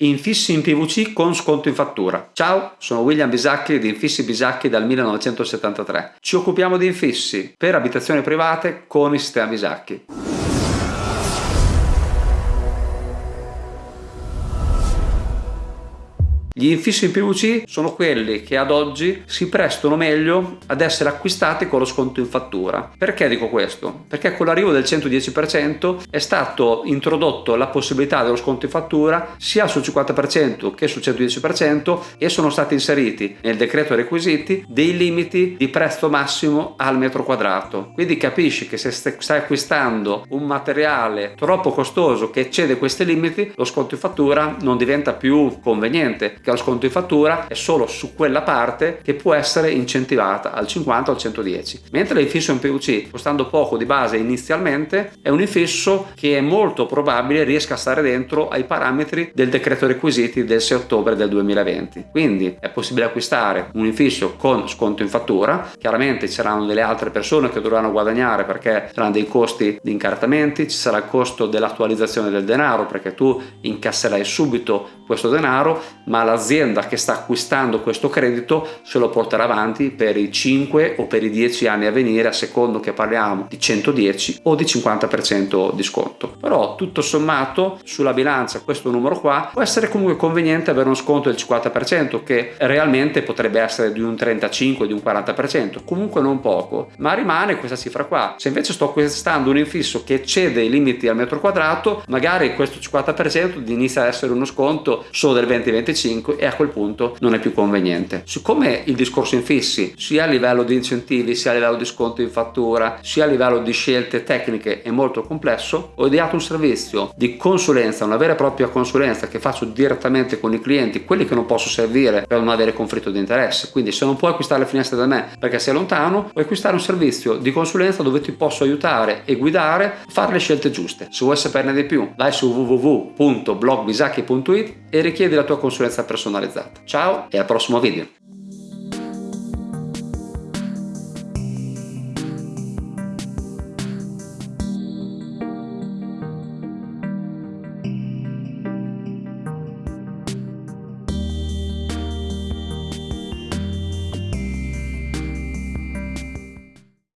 Infissi in PVC con sconto in fattura. Ciao, sono William Bisacchi di Infissi Bisacchi dal 1973. Ci occupiamo di infissi per abitazioni private con il sistema Bisacchi. Gli infissi in PVC sono quelli che ad oggi si prestano meglio ad essere acquistati con lo sconto in fattura. Perché dico questo? Perché con l'arrivo del 110% è stato introdotto la possibilità dello sconto in fattura sia sul 50% che sul 110% e sono stati inseriti nel decreto requisiti dei limiti di prezzo massimo al metro quadrato. Quindi capisci che se stai acquistando un materiale troppo costoso che eccede questi limiti, lo sconto in fattura non diventa più conveniente lo sconto in fattura è solo su quella parte che può essere incentivata al 50 o al 110 mentre l'infisso in PVC costando poco di base inizialmente è un infisso che è molto probabile riesca a stare dentro ai parametri del decreto requisiti del 6 ottobre del 2020 quindi è possibile acquistare un infisso con sconto in fattura. Chiaramente ci saranno delle altre persone che dovranno guadagnare perché saranno dei costi di incartamenti ci sarà il costo dell'attualizzazione del denaro perché tu incasserai subito questo denaro ma la l'azienda che sta acquistando questo credito se lo porterà avanti per i 5 o per i 10 anni a venire a secondo che parliamo di 110 o di 50% di sconto. Però tutto sommato sulla bilancia questo numero qua può essere comunque conveniente avere uno sconto del 50% che realmente potrebbe essere di un 35 di un 40% comunque non poco ma rimane questa cifra qua. Se invece sto acquistando un infisso che eccede i limiti al metro quadrato magari questo 50% inizia ad essere uno sconto solo del 20-25 5 e a quel punto non è più conveniente. Siccome il discorso infissi sia a livello di incentivi sia a livello di sconto in fattura sia a livello di scelte tecniche è molto complesso ho ideato un servizio di consulenza una vera e propria consulenza che faccio direttamente con i clienti quelli che non posso servire per non avere conflitto di interesse quindi se non puoi acquistare le finestre da me perché sei lontano puoi acquistare un servizio di consulenza dove ti posso aiutare e guidare a fare le scelte giuste se vuoi saperne di più vai su www.blogbisacchi.it e richiedi la tua consulenza personalizzata. Ciao e al prossimo video!